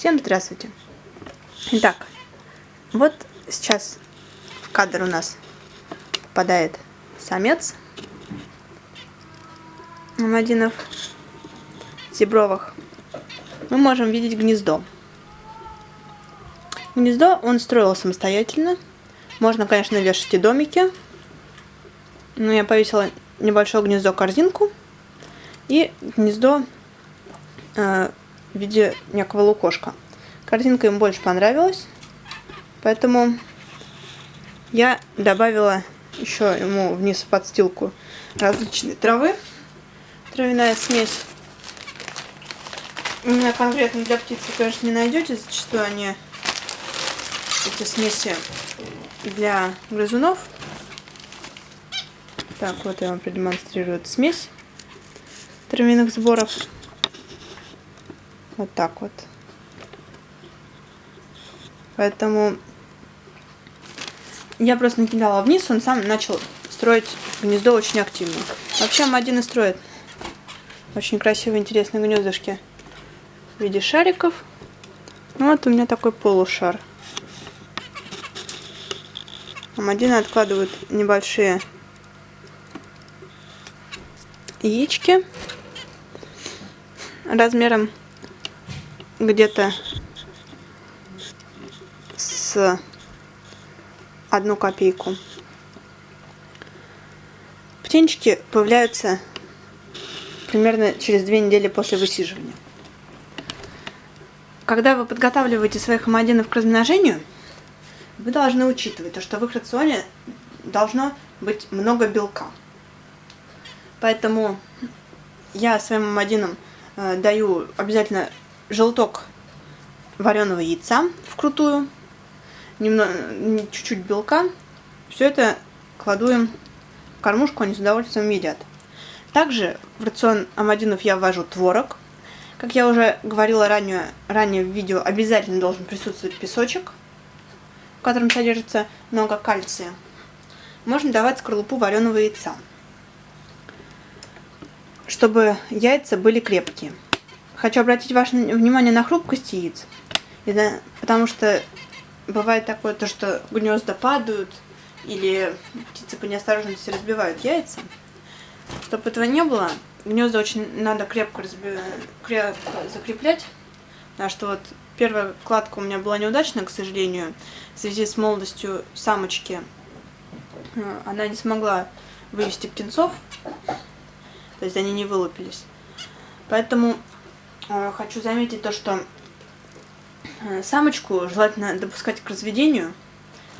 Всем здравствуйте! Итак, вот сейчас в кадр у нас попадает самец мамадинов зебровых. Мы можем видеть гнездо. Гнездо он строил самостоятельно. Можно, конечно, вешать и домики. Но я повесила небольшое гнездо-корзинку и гнездо э, в виде некого лукошка. Картинка им больше понравилась, поэтому я добавила еще ему вниз в подстилку различные травы. Травяная смесь. У меня конкретно для птицы, конечно, не найдете. Зачастую они, эти смеси для грызунов. Так, вот я вам продемонстрирую смесь травяных сборов. Вот так вот. Поэтому я просто накидала вниз, он сам начал строить гнездо очень активно. Вообще один и строит очень красивые, интересные гнездышки в виде шариков. Ну, вот у меня такой полушар. Амадины откладывают небольшие яички размером где-то с одну копейку. Птенчики появляются примерно через две недели после высиживания. Когда вы подготавливаете своих амадинов к размножению, вы должны учитывать то, что в их рационе должно быть много белка. Поэтому я своим амадинам э, даю обязательно желток вареного яйца вкрутую, чуть-чуть белка. Все это кладу им в кормушку, они с удовольствием едят. Также в рацион амадинов я ввожу творог. Как я уже говорила ранее, ранее в видео, обязательно должен присутствовать песочек, в котором содержится много кальция. Можно давать скорлупу вареного яйца, чтобы яйца были крепкие. Хочу обратить ваше внимание на хрупкость яиц, потому что бывает такое, то, что гнезда падают, или птицы по неосторожности разбивают яйца. Чтобы этого не было, гнезда очень надо крепко, разби... крепко закреплять, потому что вот первая кладка у меня была неудачная, к сожалению, в связи с молодостью самочки. Э, она не смогла вывести птенцов, то есть они не вылупились. Поэтому хочу заметить то, что э, самочку желательно допускать к разведению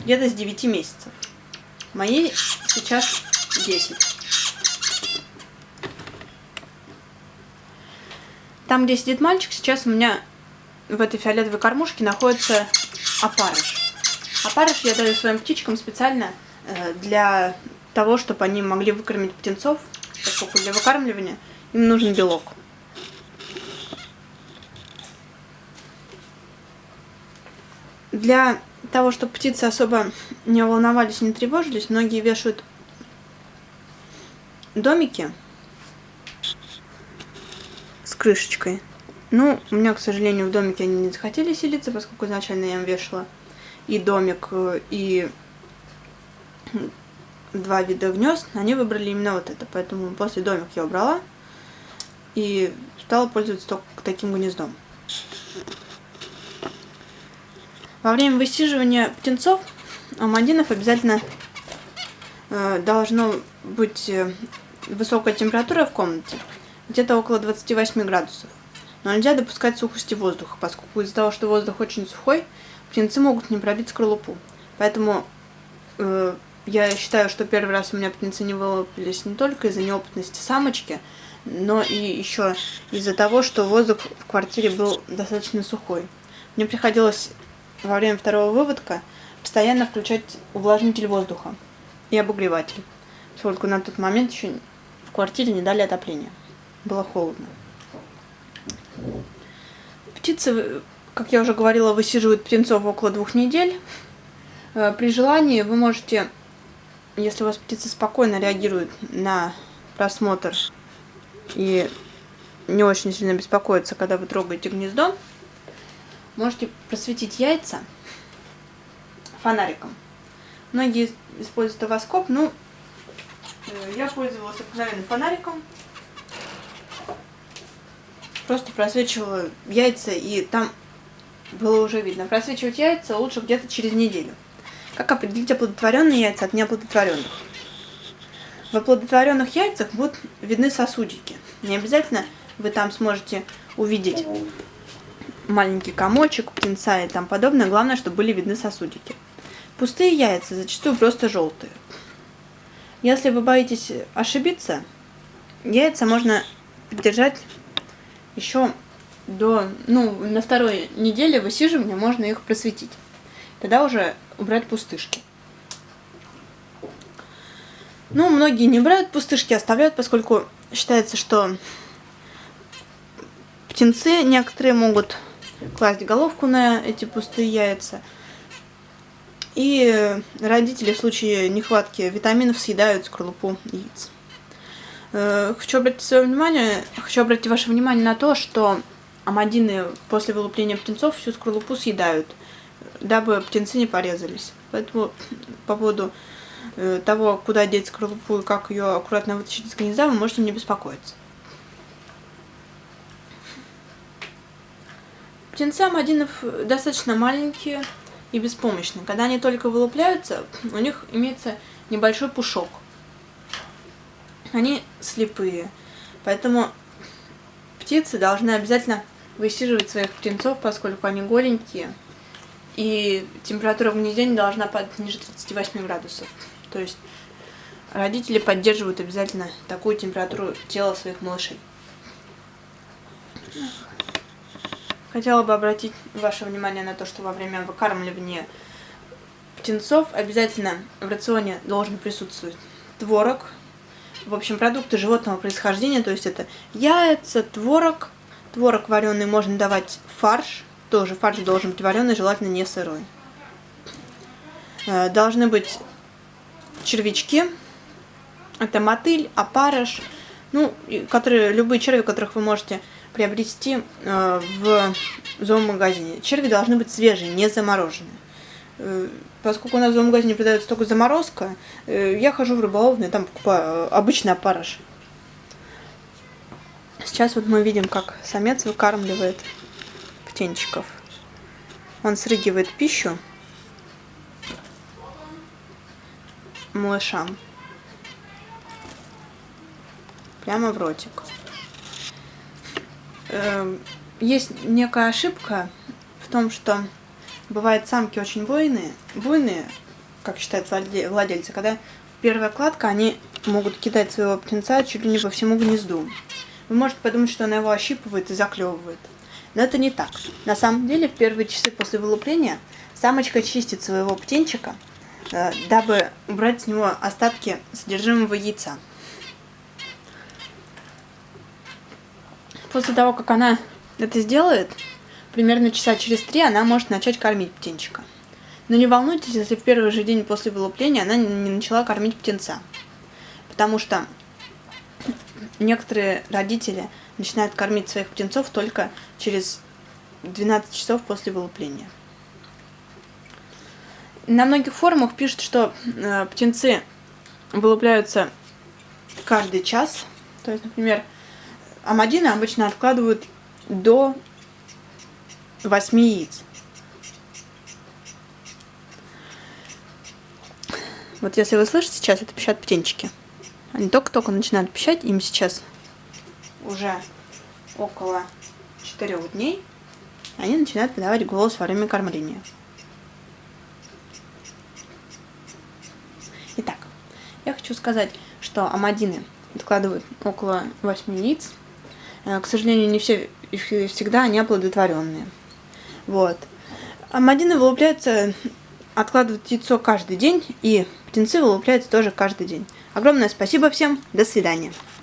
где-то с 9 месяцев. Моей сейчас 10. Там, где сидит мальчик, сейчас у меня в этой фиолетовой кормушке находится опарыш. Опарыш я даю своим птичкам специально э, для того, чтобы они могли выкормить птенцов, поскольку для выкармливания им нужен белок. Для того, чтобы птицы особо не волновались, не тревожились, многие вешают домики с крышечкой. Ну, у меня, к сожалению, в домике они не захотели селиться, поскольку изначально я им вешала и домик, э, и два вида гнезд. Они выбрали именно вот это, поэтому после домик я убрала и стала пользоваться только таким гнездом. Во время высиживания птенцов амадинов обязательно э, должно быть э, высокая температура в комнате, где-то около 28 градусов. Но нельзя допускать сухости воздуха, поскольку из-за того, что воздух очень сухой, птенцы могут не пробить скорлупу. Поэтому э, я считаю, что первый раз у меня птенцы не вылупились не только из-за неопытности самочки, но и еще из-за того, что воздух в квартире был достаточно сухой. Мне приходилось во время второго выводка постоянно включать увлажнитель воздуха и обогреватель, поскольку на тот момент еще в квартире не дали отопления. Было холодно. Птицы, как я уже говорила, высиживают птенцов около двух недель. Э, при желании вы можете, если у вас птицы спокойно реагируют на просмотр и не очень сильно беспокоятся, когда вы трогаете гнездо, можете просветить яйца фонариком. Многие используют овоскоп, ну, э, я пользовалась обыкновенным фонариком. Просто просвечивала яйца, и там было уже видно. Просвечивать яйца лучше где-то через неделю. Как определить оплодотворенные яйца от неоплодотворенных? В оплодотворенных яйцах будут видны сосудики. Не обязательно вы там сможете увидеть маленький комочек, птенца и там подобное. Главное, чтобы были видны сосудики. Пустые яйца зачастую просто желтые. Если вы боитесь ошибиться, яйца можно держать еще до, ну, на второй неделе высиживания можно их просветить. Тогда уже убрать пустышки. Ну, многие не брают пустышки, оставляют, поскольку считается, что птенцы некоторые могут класть головку на эти пустые яйца. И родители в случае нехватки витаминов съедают скорлупу яиц. Э, хочу обратить свое внимание, хочу обратить ваше внимание на то, что амадины после вылупления птенцов всю скорлупу съедают, дабы птенцы не порезались. Поэтому по поводу э, того, куда деть скорлупу и как ее аккуратно вытащить из гнезда, вы можете не беспокоиться. Птенцы амадинов достаточно маленькие и беспомощные. Когда они только вылупляются, у них имеется небольшой пушок. Они слепые. Поэтому птицы должны обязательно высиживать своих птенцов, поскольку они голенькие. И температура в гнезде не должна падать ниже 38 градусов. То есть родители поддерживают обязательно такую температуру тела своих малышей. Хотела бы обратить ваше внимание на то, что во время выкармливания птенцов обязательно в рационе должен присутствовать творог, в общем, продукты животного происхождения, то есть это яйца, творог, творог вареный можно давать фарш, тоже фарш должен быть вареный, желательно не сырой. Э, должны быть червячки, это мотыль, опарыш, ну, которые, любые черви, которых вы можете приобрести э, в зоомагазине. Черви должны быть свежие, не замороженные. Э, поскольку у нас в зоомагазине продается только заморозка, э, я хожу в рыболовную, там покупаю обычный опарыш. Сейчас вот мы видим, как самец выкармливает птенчиков. Он срыгивает пищу малышам прямо в ротик. Эм, есть некая ошибка в том, что бывают самки очень буйные, буйные, как считают владельцы, когда первая кладка, они могут кидать своего птенца чуть ли не по всему гнезду. Вы можете подумать, что она его ощипывает и заклевывает. Но это не так. На самом деле, в первые часы после вылупления самочка чистит своего птенчика, э, дабы убрать с него остатки содержимого яйца. После того, как она это сделает, примерно часа через три она может начать кормить птенчика. Но не волнуйтесь, если в первый же день после вылупления она не начала кормить птенца. Потому что некоторые родители начинают кормить своих птенцов только через 12 часов после вылупления. На многих форумах пишут, что э, птенцы вылупляются каждый час. То есть, например, амадины обычно откладывают до 8 яиц. Вот если вы слышите, сейчас это пищат птенчики. Они только-только начинают пищать, им сейчас уже около 4 дней. Они начинают подавать голос во время кормления. Итак, я хочу сказать, что амадины откладывают около 8 яиц к сожалению, не все всегда они оплодотворенные. Вот. Амадины вылупляются, откладывают яйцо каждый день, и птенцы вылупляются тоже каждый день. Огромное спасибо всем, до свидания.